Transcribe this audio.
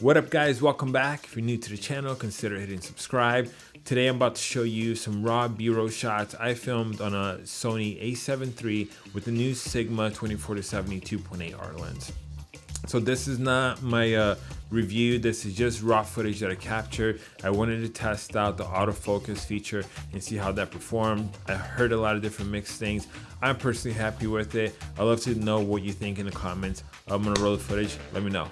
What up guys, welcome back. If you're new to the channel, consider hitting subscribe. Today I'm about to show you some raw B-roll shots I filmed on a Sony a7 III with the new Sigma 24-70 2.8 Art lens. So this is not my uh, review, this is just raw footage that I captured. I wanted to test out the autofocus feature and see how that performed. I heard a lot of different mixed things. I'm personally happy with it. I'd love to know what you think in the comments. I'm gonna roll the footage, let me know.